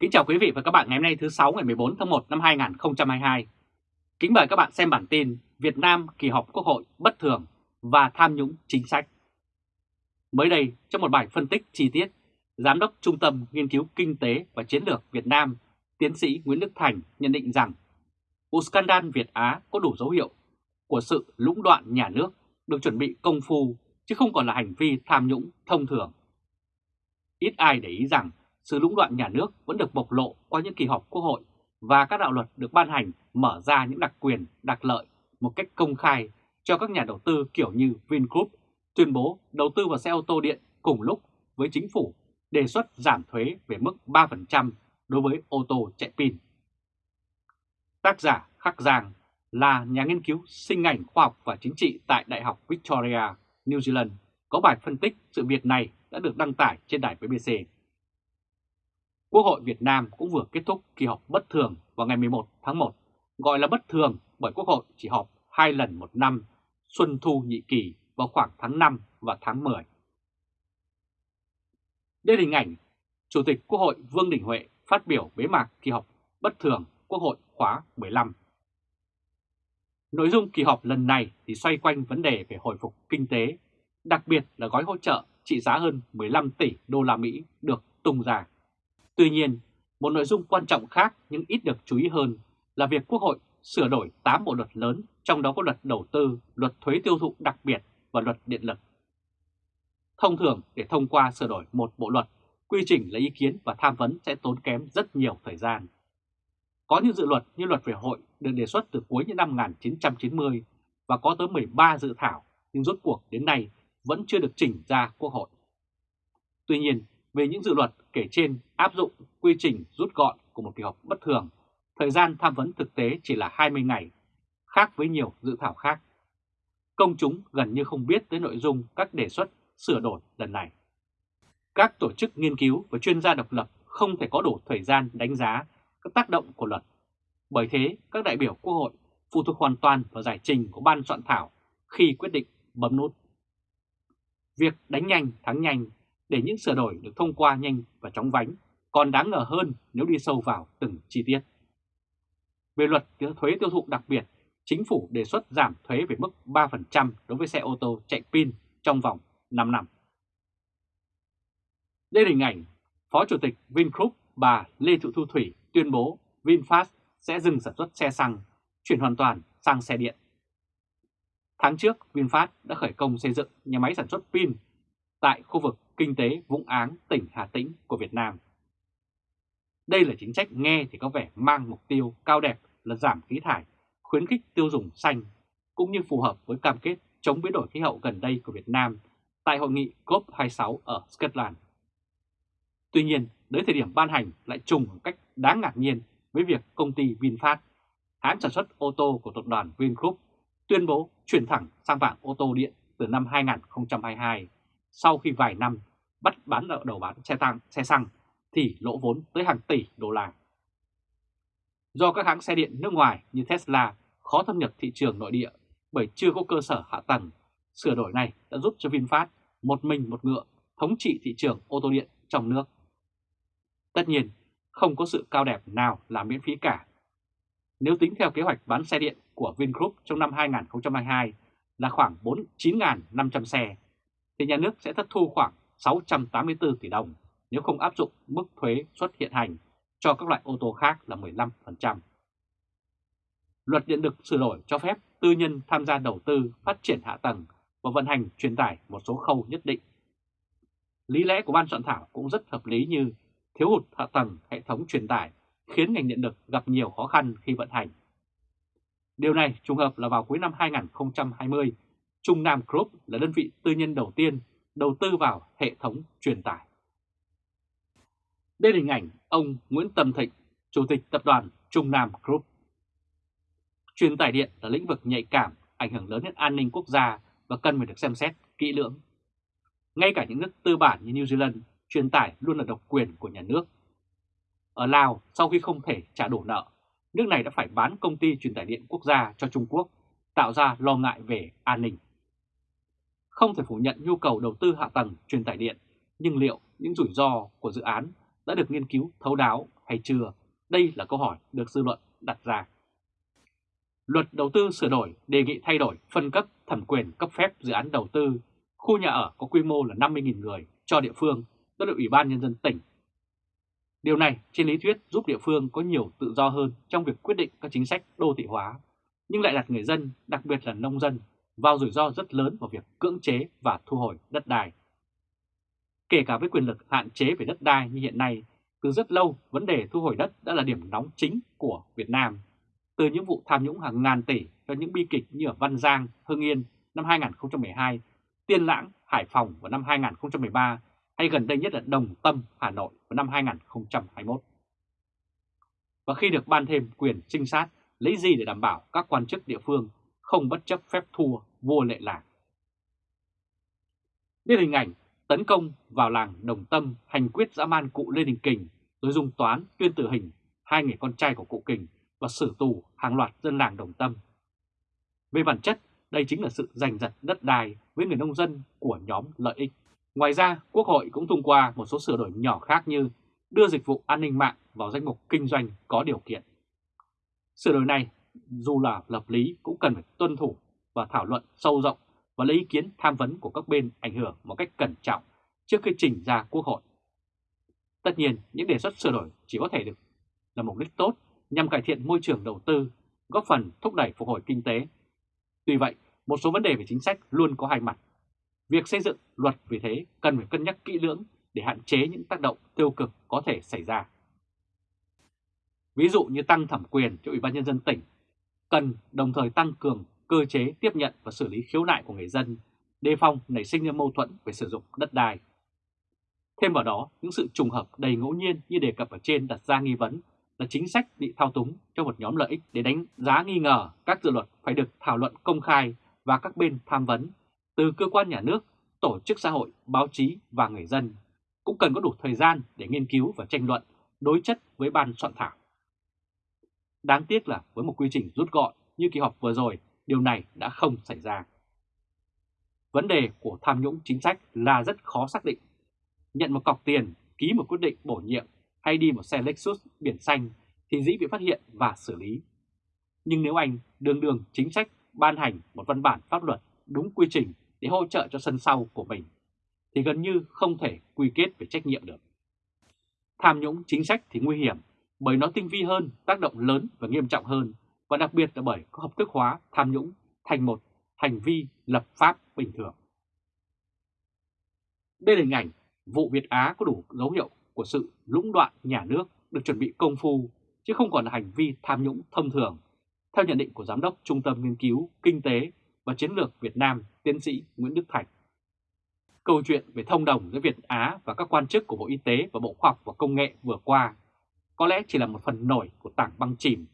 Kính chào quý vị và các bạn ngày hôm nay thứ 6 ngày 14 tháng 1 năm 2022. Kính mời các bạn xem bản tin Việt Nam kỳ họp Quốc hội bất thường và tham nhũng chính sách. Mới đây, trong một bài phân tích chi tiết, Giám đốc Trung tâm Nghiên cứu Kinh tế và Chiến lược Việt Nam, tiến sĩ Nguyễn Đức Thành nhận định rằng vụ scandal Việt Á có đủ dấu hiệu của sự lũng đoạn nhà nước được chuẩn bị công phu chứ không còn là hành vi tham nhũng thông thường. Ít ai để ý rằng sự lũng đoạn nhà nước vẫn được bộc lộ qua những kỳ họp quốc hội và các đạo luật được ban hành mở ra những đặc quyền, đặc lợi một cách công khai cho các nhà đầu tư kiểu như Vingroup tuyên bố đầu tư vào xe ô tô điện cùng lúc với chính phủ đề xuất giảm thuế về mức 3% đối với ô tô chạy pin. Tác giả Khắc Giang là nhà nghiên cứu sinh ngành khoa học và chính trị tại Đại học Victoria, New Zealand, có bài phân tích sự việc này đã được đăng tải trên đài BBC. Quốc hội Việt Nam cũng vừa kết thúc kỳ họp bất thường vào ngày 11 tháng 1, gọi là bất thường bởi Quốc hội chỉ họp hai lần một năm, xuân thu nhị kỳ vào khoảng tháng 5 và tháng 10. Đây là hình ảnh Chủ tịch Quốc hội Vương Đình Huệ phát biểu bế mạc kỳ họp bất thường Quốc hội khóa 15. Nội dung kỳ họp lần này thì xoay quanh vấn đề về hồi phục kinh tế, đặc biệt là gói hỗ trợ trị giá hơn 15 tỷ đô la Mỹ được tung ra. Tuy nhiên, một nội dung quan trọng khác nhưng ít được chú ý hơn là việc Quốc hội sửa đổi 8 bộ luật lớn, trong đó có luật đầu tư, luật thuế tiêu thụ đặc biệt và luật điện lực. Thông thường để thông qua sửa đổi một bộ luật, quy trình lấy ý kiến và tham vấn sẽ tốn kém rất nhiều thời gian. Có những dự luật như luật về hội được đề xuất từ cuối những năm 1990 và có tới 13 dự thảo nhưng rốt cuộc đến nay vẫn chưa được chỉnh ra Quốc hội. Tuy nhiên, về những dự luật kể trên áp dụng quy trình rút gọn của một kỳ họp bất thường, thời gian tham vấn thực tế chỉ là 20 ngày, khác với nhiều dự thảo khác. Công chúng gần như không biết tới nội dung các đề xuất sửa đổi lần này. Các tổ chức nghiên cứu và chuyên gia độc lập không thể có đủ thời gian đánh giá các tác động của luật. Bởi thế, các đại biểu Quốc hội phụ thuộc hoàn toàn vào giải trình của ban soạn thảo khi quyết định bấm nút. Việc đánh nhanh thắng nhanh để những sửa đổi được thông qua nhanh và chóng vánh còn đáng ngờ hơn nếu đi sâu vào từng chi tiết. Về luật thuế tiêu thụ đặc biệt, chính phủ đề xuất giảm thuế về mức 3% đối với xe ô tô chạy pin trong vòng 5 năm. Đây là hình ảnh Phó Chủ tịch Vingroup bà Lê Thị Thu Thủy tuyên bố VinFast sẽ dừng sản xuất xe xăng, chuyển hoàn toàn sang xe điện. Tháng trước, VinFast đã khởi công xây dựng nhà máy sản xuất pin tại khu vực kinh tế Vũng Áng, tỉnh Hà Tĩnh của Việt Nam. Đây là chính sách nghe thì có vẻ mang mục tiêu cao đẹp là giảm khí thải, khuyến khích tiêu dùng xanh, cũng như phù hợp với cam kết chống biến đổi khí hậu gần đây của Việt Nam tại hội nghị COP26 ở Scotland. Tuy nhiên, đến thời điểm ban hành lại trùng một cách đáng ngạc nhiên với việc công ty VinFast, hãng sản xuất ô tô của tập đoàn Vingroup, tuyên bố chuyển thẳng sang vàng ô tô điện từ năm 2022 sau khi vài năm bắt bán đầu bán xe tăng, xe xăng thì lỗ vốn tới hàng tỷ đô la. Do các hãng xe điện nước ngoài như Tesla khó thâm nhập thị trường nội địa bởi chưa có cơ sở hạ tầng, sửa đổi này đã giúp cho VinFast một mình một ngựa thống trị thị trường ô tô điện trong nước. Tất nhiên, không có sự cao đẹp nào là miễn phí cả. Nếu tính theo kế hoạch bán xe điện của Vingroup trong năm 2022 là khoảng 49.500 xe, thì nhà nước sẽ thất thu khoảng 684 tỷ đồng nếu không áp dụng mức thuế suất hiện hành cho các loại ô tô khác là 15%. Luật điện lực sửa đổi cho phép tư nhân tham gia đầu tư, phát triển hạ tầng và vận hành truyền tải một số khâu nhất định. Lý lẽ của ban soạn thảo cũng rất hợp lý như thiếu hụt hạ tầng hệ thống truyền tải khiến ngành điện lực gặp nhiều khó khăn khi vận hành. Điều này trùng hợp là vào cuối năm 2020, Trung Nam Group là đơn vị tư nhân đầu tiên đầu tư vào hệ thống truyền tải. Đây là hình ảnh ông Nguyễn Tâm Thịnh, Chủ tịch Tập đoàn Trung Nam Group. Truyền tải điện là lĩnh vực nhạy cảm, ảnh hưởng lớn đến an ninh quốc gia và cần phải được xem xét kỹ lưỡng. Ngay cả những nước tư bản như New Zealand, truyền tải luôn là độc quyền của nhà nước. Ở Lào, sau khi không thể trả đủ nợ, nước này đã phải bán công ty truyền tải điện quốc gia cho Trung Quốc, tạo ra lo ngại về an ninh. Không thể phủ nhận nhu cầu đầu tư hạ tầng truyền tải điện, nhưng liệu những rủi ro của dự án đã được nghiên cứu thấu đáo hay chưa? Đây là câu hỏi được dư luận đặt ra. Luật đầu tư sửa đổi đề nghị thay đổi phân cấp thẩm quyền cấp phép dự án đầu tư khu nhà ở có quy mô là 50.000 người cho địa phương đã được Ủy ban Nhân dân tỉnh. Điều này trên lý thuyết giúp địa phương có nhiều tự do hơn trong việc quyết định các chính sách đô thị hóa, nhưng lại đặt người dân, đặc biệt là nông dân, vào rủi ro rất lớn vào việc cưỡng chế và thu hồi đất đai. Kể cả với quyền lực hạn chế về đất đai như hiện nay, từ rất lâu vấn đề thu hồi đất đã là điểm nóng chính của Việt Nam. Từ những vụ tham nhũng hàng ngàn tỷ cho những bi kịch như ở Văn Giang, Hưng Yên năm 2012, Tiên Lãng, Hải Phòng vào năm 2013 hay gần đây nhất là Đồng Tâm, Hà Nội vào năm 2021. Và khi được ban thêm quyền trinh sát, lấy gì để đảm bảo các quan chức địa phương không bất chấp phép thua vua lệ làng. Đây là hình ảnh tấn công vào làng Đồng Tâm hành quyết dã man cụ Lê Đình Kình rồi dùng toán tuyên tử hình hai người con trai của cụ Kình và xử tù hàng loạt dân làng Đồng Tâm. Về bản chất, đây chính là sự giành giật đất đai với người nông dân của nhóm lợi ích. Ngoài ra, Quốc hội cũng thông qua một số sửa đổi nhỏ khác như đưa dịch vụ an ninh mạng vào danh mục kinh doanh có điều kiện. Sửa đổi này, dù là lập lý cũng cần phải tuân thủ và thảo luận sâu rộng và lấy ý kiến tham vấn của các bên ảnh hưởng một cách cẩn trọng trước khi trình ra Quốc hội. Tất nhiên, những đề xuất sửa đổi chỉ có thể được là mục đích tốt nhằm cải thiện môi trường đầu tư, góp phần thúc đẩy phục hồi kinh tế. Tuy vậy, một số vấn đề về chính sách luôn có hai mặt. Việc xây dựng luật vì thế cần phải cân nhắc kỹ lưỡng để hạn chế những tác động tiêu cực có thể xảy ra. Ví dụ như tăng thẩm quyền cho Ủy ban Nhân dân tỉnh, cần đồng thời tăng cường cơ chế tiếp nhận và xử lý khiếu nại của người dân, đề phòng nảy sinh ra mâu thuẫn về sử dụng đất đai. Thêm vào đó, những sự trùng hợp đầy ngẫu nhiên như đề cập ở trên đặt ra nghi vấn là chính sách bị thao túng cho một nhóm lợi ích để đánh giá nghi ngờ các dự luật phải được thảo luận công khai và các bên tham vấn từ cơ quan nhà nước, tổ chức xã hội, báo chí và người dân cũng cần có đủ thời gian để nghiên cứu và tranh luận đối chất với ban soạn thảo. Đáng tiếc là với một quy trình rút gọn như kỳ họp vừa rồi, điều này đã không xảy ra. Vấn đề của tham nhũng chính sách là rất khó xác định. Nhận một cọc tiền, ký một quyết định bổ nhiệm hay đi một xe Lexus biển xanh thì dĩ bị phát hiện và xử lý. Nhưng nếu anh đường đường chính sách ban hành một văn bản pháp luật đúng quy trình để hỗ trợ cho sân sau của mình, thì gần như không thể quy kết về trách nhiệm được. Tham nhũng chính sách thì nguy hiểm bởi nó tinh vi hơn, tác động lớn và nghiêm trọng hơn, và đặc biệt là bởi có hợp thức hóa tham nhũng thành một hành vi lập pháp bình thường. Đây là hình ảnh vụ Việt Á có đủ dấu hiệu của sự lũng đoạn nhà nước được chuẩn bị công phu, chứ không còn là hành vi tham nhũng thông thường, theo nhận định của Giám đốc Trung tâm Nghiên cứu Kinh tế và Chiến lược Việt Nam tiến sĩ Nguyễn Đức Thành. Câu chuyện về thông đồng giữa Việt Á và các quan chức của Bộ Y tế và Bộ Khoa học và Công nghệ vừa qua có lẽ chỉ là một phần nổi của tảng băng chìm.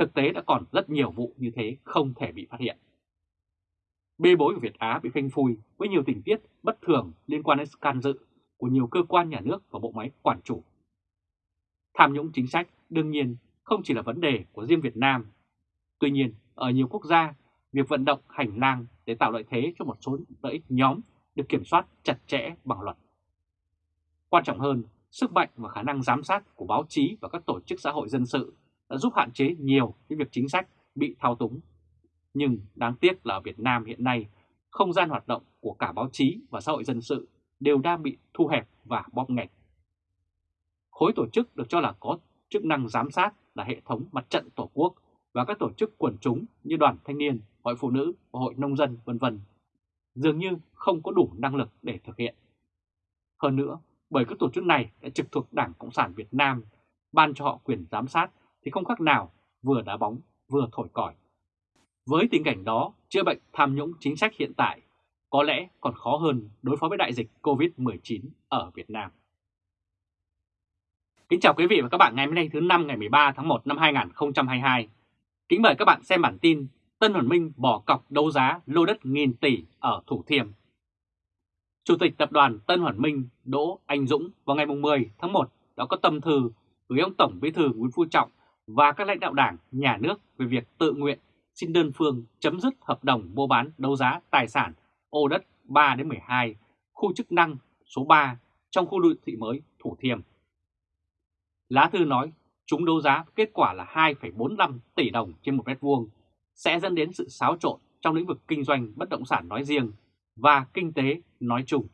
Thực tế đã còn rất nhiều vụ như thế không thể bị phát hiện. Bê bối của Việt Á bị phanh phui với nhiều tình tiết bất thường liên quan đến can dự của nhiều cơ quan nhà nước và bộ máy quản chủ. Tham nhũng chính sách đương nhiên không chỉ là vấn đề của riêng Việt Nam. Tuy nhiên, ở nhiều quốc gia, việc vận động hành lang để tạo lợi thế cho một số lợi ích nhóm được kiểm soát chặt chẽ bằng luật. Quan trọng hơn, sức mạnh và khả năng giám sát của báo chí và các tổ chức xã hội dân sự đã giúp hạn chế nhiều cái việc chính sách bị thao túng. Nhưng đáng tiếc là ở Việt Nam hiện nay, không gian hoạt động của cả báo chí và xã hội dân sự đều đang bị thu hẹp và bóp nghẹt. Khối tổ chức được cho là có chức năng giám sát là hệ thống mặt trận tổ quốc và các tổ chức quần chúng như đoàn thanh niên, hội phụ nữ hội nông dân vân vân dường như không có đủ năng lực để thực hiện. Hơn nữa, bởi các tổ chức này đã trực thuộc Đảng Cộng sản Việt Nam, ban cho họ quyền giám sát thì không khác nào vừa đá bóng vừa thổi còi. Với tình cảnh đó, chữa bệnh tham nhũng chính sách hiện tại có lẽ còn khó hơn đối phó với đại dịch COVID-19 ở Việt Nam. Kính chào quý vị và các bạn ngày hôm nay thứ năm ngày 13 tháng 1 năm 2022. Kính mời các bạn xem bản tin Tân Hoàn Minh bỏ cọc đấu giá lô đất nghìn tỷ ở Thủ Thiêm. Chủ tịch tập đoàn Tân Hoàn Minh Đỗ Anh Dũng vào ngày 10 tháng 1 đã có tâm thư gửi ông Tổng Bí thư Nguyễn Phú Trọng và các lãnh đạo đảng, nhà nước về việc tự nguyện xin đơn phương chấm dứt hợp đồng mua bán đấu giá tài sản ô đất 3 đến 12, khu chức năng số 3 trong khu đô thị mới Thủ Thiêm. Lá thư nói chúng đấu giá kết quả là 2,45 tỷ đồng trên một mét vuông sẽ dẫn đến sự xáo trộn trong lĩnh vực kinh doanh bất động sản nói riêng và kinh tế nói chung.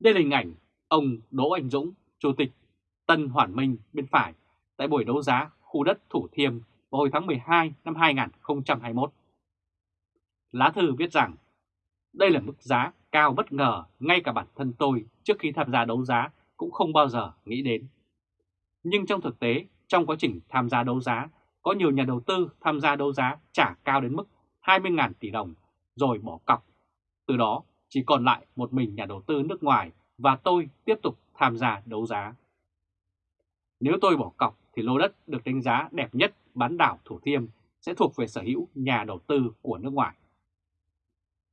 Đây là hình ảnh ông Đỗ Anh Dũng, Chủ tịch Tân Hoàn Minh bên phải tại buổi đấu giá khu đất Thủ Thiêm vào hồi tháng 12 năm 2021. Lá thư viết rằng, đây là mức giá cao bất ngờ ngay cả bản thân tôi trước khi tham gia đấu giá cũng không bao giờ nghĩ đến. Nhưng trong thực tế, trong quá trình tham gia đấu giá, có nhiều nhà đầu tư tham gia đấu giá trả cao đến mức 20.000 tỷ đồng rồi bỏ cọc. Từ đó chỉ còn lại một mình nhà đầu tư nước ngoài và tôi tiếp tục tham gia đấu giá. Nếu tôi bỏ cọc thì lô đất được đánh giá đẹp nhất bán đảo Thủ Thiêm sẽ thuộc về sở hữu nhà đầu tư của nước ngoài.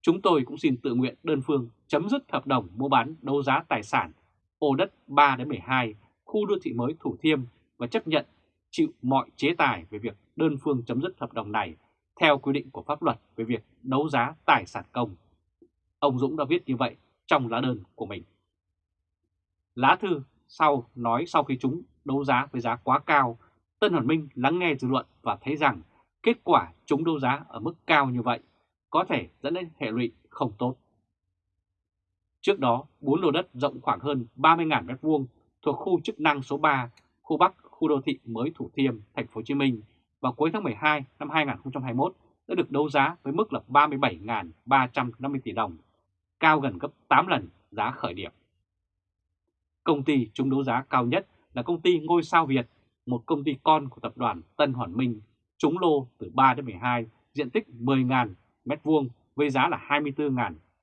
Chúng tôi cũng xin tự nguyện đơn phương chấm dứt hợp đồng mua bán đấu giá tài sản, ô đất 3-12 khu đô thị mới Thủ Thiêm và chấp nhận chịu mọi chế tài về việc đơn phương chấm dứt hợp đồng này theo quy định của pháp luật về việc đấu giá tài sản công. Ông Dũng đã viết như vậy trong lá đơn của mình. Lá thư sau, nói sau khi chúng đấu giá với giá quá cao, Tân Hoàn Minh lắng nghe dư luận và thấy rằng kết quả chúng đấu giá ở mức cao như vậy có thể dẫn đến hệ lụy không tốt. Trước đó, 4 lô đất rộng khoảng hơn 30.000 m2 thuộc khu chức năng số 3, khu Bắc, khu đô thị mới Thủ Thiêm, thành phố Hồ Chí Minh vào cuối tháng 12 năm 2021 đã được đấu giá với mức là 37.350 tỷ đồng, cao gần gấp 8 lần giá khởi điểm. Công ty chúng đấu giá cao nhất là công ty Ngôi Sao Việt, một công ty con của tập đoàn Tân Hoàn Minh, trúng lô từ 3 đến 12, diện tích 10.000 m2 với giá là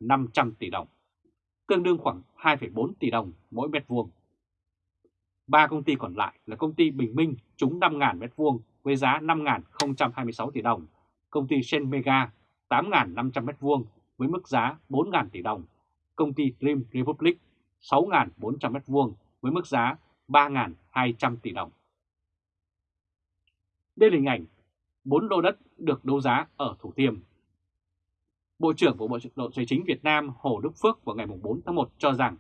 24.500 tỷ đồng, tương đương khoảng 2,4 tỷ đồng mỗi mét vuông. Ba công ty còn lại là công ty Bình Minh trúng 5.000 m2 với giá 5.026 tỷ đồng, công ty Sen Mega 8.500 m2 với mức giá 4.000 tỷ đồng, công ty Dream Republic 6.400 m2 với mức giá 3.200 tỷ đồng. Đây là hình ảnh 4 lô đất được đấu giá ở Thủ Thiêm. Bộ trưởng của Bộ Tài chính Việt Nam Hồ Đức Phước vào ngày 4 tháng 1 cho rằng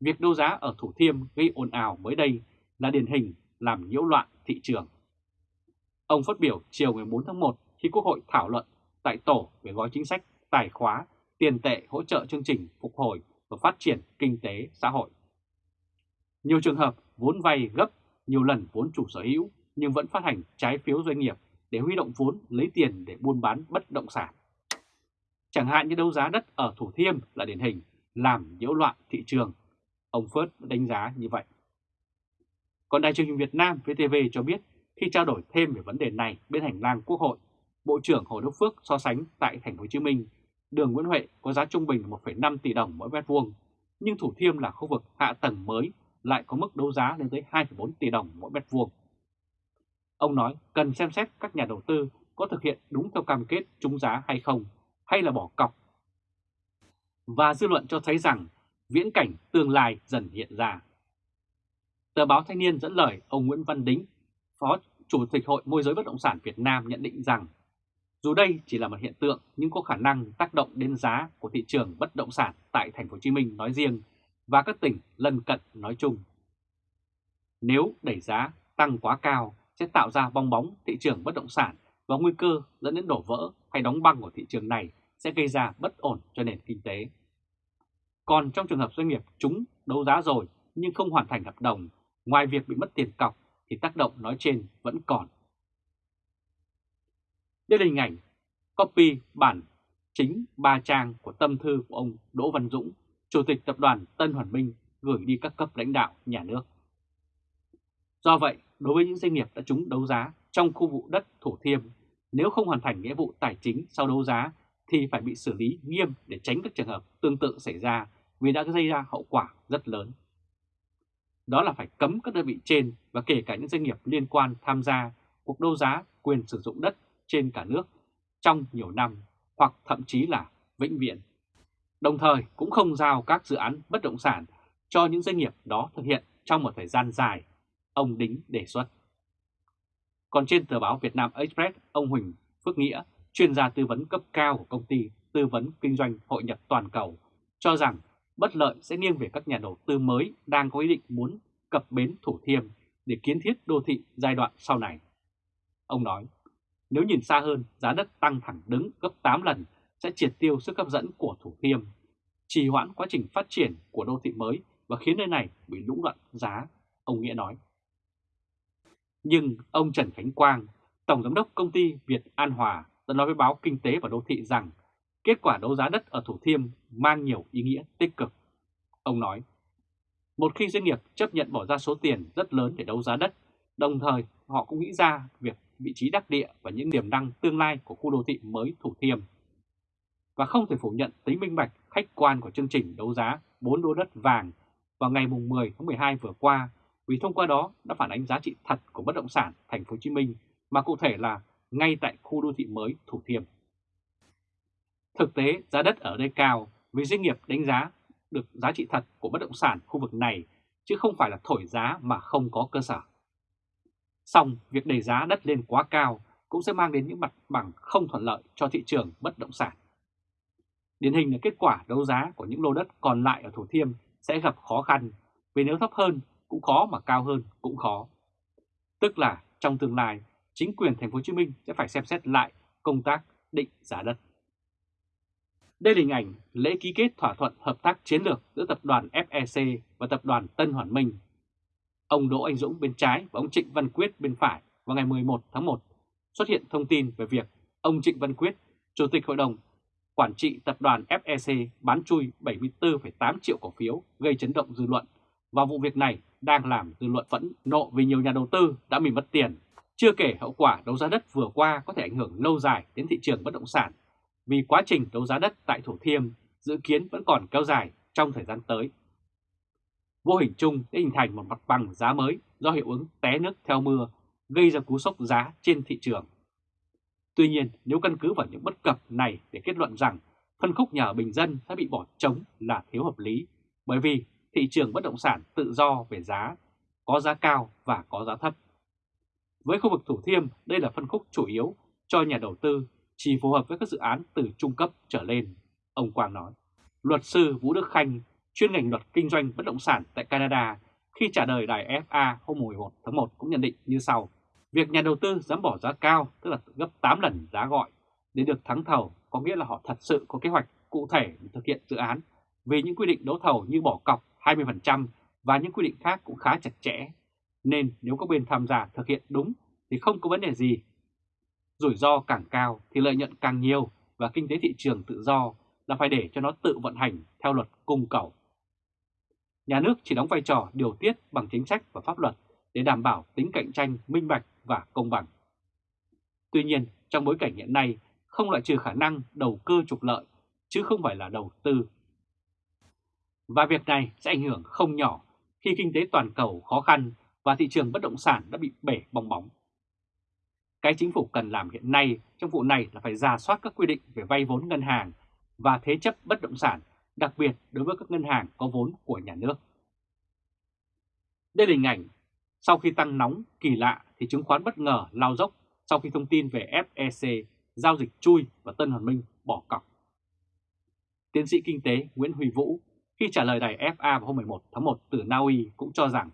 việc đấu giá ở Thủ Thiêm gây ồn ào mới đây là điển hình làm nhiễu loạn thị trường. Ông phát biểu chiều ngày 4 tháng 1 khi Quốc hội thảo luận tại tổ về gói chính sách tài khóa tiền tệ hỗ trợ chương trình phục hồi và phát triển kinh tế xã hội. Nhiều trường hợp vốn vay gấp nhiều lần vốn chủ sở hữu nhưng vẫn phát hành trái phiếu doanh nghiệp để huy động vốn lấy tiền để buôn bán bất động sản. Chẳng hạn như đấu giá đất ở Thủ Thiêm là điển hình làm nhiễu loạn thị trường. Ông Phớt đánh giá như vậy. Còn Đài truyền hình Việt Nam VTV cho biết khi trao đổi thêm về vấn đề này bên hành lang Quốc hội, Bộ trưởng Hồ Đức Phước so sánh tại thành phố Hồ Chí Minh, đường Nguyễn Huệ có giá trung bình 1,5 tỷ đồng mỗi mét vuông, nhưng Thủ Thiêm là khu vực hạ tầng mới lại có mức đấu giá lên tới 2,4 tỷ đồng mỗi mét vuông. Ông nói cần xem xét các nhà đầu tư có thực hiện đúng theo cam kết trúng giá hay không, hay là bỏ cọc. Và dư luận cho thấy rằng viễn cảnh tương lai dần hiện ra. Tờ báo Thanh niên dẫn lời ông Nguyễn Văn Đính, Phó Chủ tịch Hội Môi giới Bất động sản Việt Nam nhận định rằng dù đây chỉ là một hiện tượng nhưng có khả năng tác động đến giá của thị trường bất động sản tại thành phố Hồ Chí Minh nói riêng và các tỉnh lân cận nói chung. Nếu đẩy giá tăng quá cao sẽ tạo ra bong bóng thị trường bất động sản và nguy cơ dẫn đến đổ vỡ hay đóng băng của thị trường này sẽ gây ra bất ổn cho nền kinh tế. Còn trong trường hợp doanh nghiệp chúng đấu giá rồi nhưng không hoàn thành hợp đồng, ngoài việc bị mất tiền cọc thì tác động nói trên vẫn còn. Đây là hình ảnh copy bản chính ba trang của tâm thư của ông Đỗ Văn Dũng, Chủ tịch Tập đoàn Tân Hoàn Minh gửi đi các cấp lãnh đạo nhà nước. Do vậy, đối với những doanh nghiệp đã trúng đấu giá trong khu vụ đất Thủ Thiêm, nếu không hoàn thành nghĩa vụ tài chính sau đấu giá thì phải bị xử lý nghiêm để tránh các trường hợp tương tự xảy ra vì đã gây ra hậu quả rất lớn. Đó là phải cấm các đơn vị trên và kể cả những doanh nghiệp liên quan tham gia cuộc đấu giá quyền sử dụng đất trên cả nước trong nhiều năm hoặc thậm chí là vĩnh viễn. Đồng thời cũng không giao các dự án bất động sản cho những doanh nghiệp đó thực hiện trong một thời gian dài, ông Đính đề xuất. Còn trên tờ báo Việt Nam Express, ông Huỳnh Phước Nghĩa, chuyên gia tư vấn cấp cao của công ty tư vấn kinh doanh hội nhập toàn cầu, cho rằng bất lợi sẽ nghiêng về các nhà đầu tư mới đang có ý định muốn cập bến Thủ Thiêm để kiến thiết đô thị giai đoạn sau này. Ông nói, nếu nhìn xa hơn, giá đất tăng thẳng đứng gấp 8 lần sẽ triệt tiêu sức hấp dẫn của Thủ Thiêm, trì hoãn quá trình phát triển của đô thị mới và khiến nơi này bị lũng đoạn giá, ông Nghĩa nói. Nhưng ông Trần Khánh Quang, Tổng Giám đốc Công ty Việt An Hòa đã nói với báo Kinh tế và Đô thị rằng kết quả đấu giá đất ở Thủ Thiêm mang nhiều ý nghĩa tích cực. Ông nói, một khi doanh nghiệp chấp nhận bỏ ra số tiền rất lớn để đấu giá đất, đồng thời họ cũng nghĩ ra việc vị trí đắc địa và những tiềm năng tương lai của khu đô thị mới Thủ Thiêm. Và không thể phủ nhận tính minh bạch khách quan của chương trình đấu giá 4 đô đất vàng vào ngày 10 tháng 12 vừa qua vì thông qua đó đã phản ánh giá trị thật của bất động sản thành phố Hồ Chí Minh mà cụ thể là ngay tại khu đô thị mới Thủ Thiêm. Thực tế giá đất ở đây cao vì doanh nghiệp đánh giá được giá trị thật của bất động sản khu vực này chứ không phải là thổi giá mà không có cơ sở. Xong, việc đẩy giá đất lên quá cao cũng sẽ mang đến những mặt bằng không thuận lợi cho thị trường bất động sản. Điển hình là kết quả đấu giá của những lô đất còn lại ở Thủ Thiêm sẽ gặp khó khăn vì nếu thấp hơn cũng khó mà cao hơn cũng khó. Tức là trong tương lai, chính quyền thành phố Hồ Chí Minh sẽ phải xem xét lại công tác định giá đất. Đây là hình ảnh lễ ký kết thỏa thuận hợp tác chiến lược giữa tập đoàn FEC và tập đoàn Tân Hoàn Minh. Ông Đỗ Anh Dũng bên trái và ông Trịnh Văn Quyết bên phải vào ngày 11 tháng 1 xuất hiện thông tin về việc ông Trịnh Văn Quyết, Chủ tịch Hội đồng Quản trị tập đoàn FEC bán chui 74,8 triệu cổ phiếu gây chấn động dư luận và vụ việc này đang làm dư luận phẫn nộ vì nhiều nhà đầu tư đã bị mất tiền. Chưa kể hậu quả đấu giá đất vừa qua có thể ảnh hưởng lâu dài đến thị trường bất động sản vì quá trình đấu giá đất tại Thủ Thiêm dự kiến vẫn còn kéo dài trong thời gian tới. Vô hình chung sẽ hình thành một mặt bằng giá mới do hiệu ứng té nước theo mưa gây ra cú sốc giá trên thị trường. Tuy nhiên, nếu căn cứ vào những bất cập này để kết luận rằng phân khúc nhà ở bình dân sẽ bị bỏ trống là thiếu hợp lý, bởi vì thị trường bất động sản tự do về giá, có giá cao và có giá thấp. Với khu vực Thủ Thiêm, đây là phân khúc chủ yếu cho nhà đầu tư chỉ phù hợp với các dự án từ trung cấp trở lên, ông Quang nói. Luật sư Vũ Đức Khanh, chuyên ngành luật kinh doanh bất động sản tại Canada, khi trả lời đài FA hôm 11 tháng 1 cũng nhận định như sau. Việc nhà đầu tư dám bỏ giá cao, tức là gấp 8 lần giá gọi, để được thắng thầu có nghĩa là họ thật sự có kế hoạch cụ thể để thực hiện dự án vì những quy định đấu thầu như bỏ cọc 20% và những quy định khác cũng khá chặt chẽ. Nên nếu các bên tham gia thực hiện đúng thì không có vấn đề gì. Rủi ro càng cao thì lợi nhuận càng nhiều và kinh tế thị trường tự do là phải để cho nó tự vận hành theo luật cung cầu. Nhà nước chỉ đóng vai trò điều tiết bằng chính sách và pháp luật để đảm bảo tính cạnh tranh minh bạch và công bằng. Tuy nhiên, trong bối cảnh hiện nay, không loại trừ khả năng đầu cơ trục lợi, chứ không phải là đầu tư. Và việc này sẽ ảnh hưởng không nhỏ khi kinh tế toàn cầu khó khăn và thị trường bất động sản đã bị bể bong bóng. Cái chính phủ cần làm hiện nay trong vụ này là phải ra soát các quy định về vay vốn ngân hàng và thế chấp bất động sản, đặc biệt đối với các ngân hàng có vốn của nhà nước. Đây là hình ảnh sau khi tăng nóng kỳ lạ thì chứng khoán bất ngờ lao dốc sau khi thông tin về FEC giao dịch chui và Tân Hoàn Minh bỏ cọc. Tiến sĩ kinh tế Nguyễn Huy Vũ khi trả lời đài FA vào hôm 11 tháng 1 từ Na Uy cũng cho rằng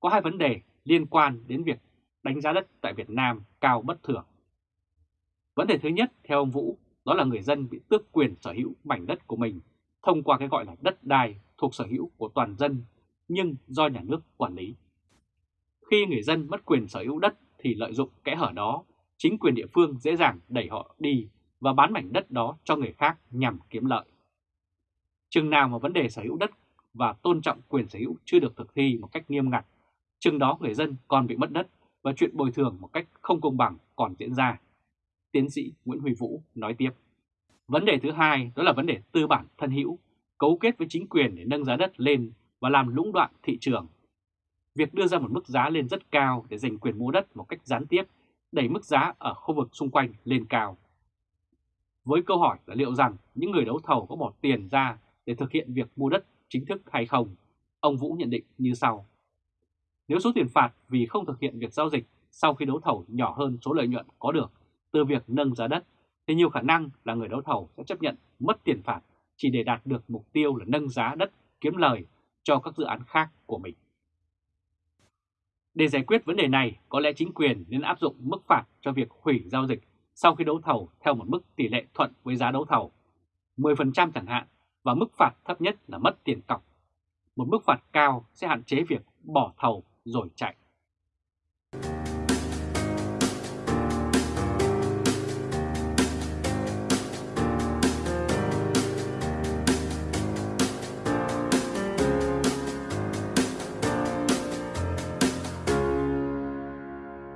có hai vấn đề liên quan đến việc đánh giá đất tại Việt Nam cao bất thường. Vấn đề thứ nhất, theo ông Vũ, đó là người dân bị tước quyền sở hữu mảnh đất của mình thông qua cái gọi là đất đai thuộc sở hữu của toàn dân, nhưng do nhà nước quản lý. Khi người dân mất quyền sở hữu đất thì lợi dụng kẽ hở đó, chính quyền địa phương dễ dàng đẩy họ đi và bán mảnh đất đó cho người khác nhằm kiếm lợi. Chừng nào mà vấn đề sở hữu đất và tôn trọng quyền sở hữu chưa được thực thi một cách nghiêm ngặt, chừng đó người dân còn bị mất đất và chuyện bồi thường một cách không công bằng còn diễn ra. Tiến sĩ Nguyễn Huy Vũ nói tiếp. Vấn đề thứ hai đó là vấn đề tư bản thân hữu, cấu kết với chính quyền để nâng giá đất lên và làm lũng đoạn thị trường. Việc đưa ra một mức giá lên rất cao để giành quyền mua đất một cách gián tiếp, đẩy mức giá ở khu vực xung quanh lên cao. Với câu hỏi là liệu rằng những người đấu thầu có bỏ tiền ra để thực hiện việc mua đất chính thức hay không, ông Vũ nhận định như sau. Nếu số tiền phạt vì không thực hiện việc giao dịch sau khi đấu thầu nhỏ hơn số lợi nhuận có được từ việc nâng giá đất, thì nhiều khả năng là người đấu thầu sẽ chấp nhận mất tiền phạt chỉ để đạt được mục tiêu là nâng giá đất kiếm lời cho các dự án khác của mình. Để giải quyết vấn đề này, có lẽ chính quyền nên áp dụng mức phạt cho việc hủy giao dịch sau khi đấu thầu theo một mức tỷ lệ thuận với giá đấu thầu, 10% chẳng hạn, và mức phạt thấp nhất là mất tiền cọc. Một mức phạt cao sẽ hạn chế việc bỏ thầu rồi chạy.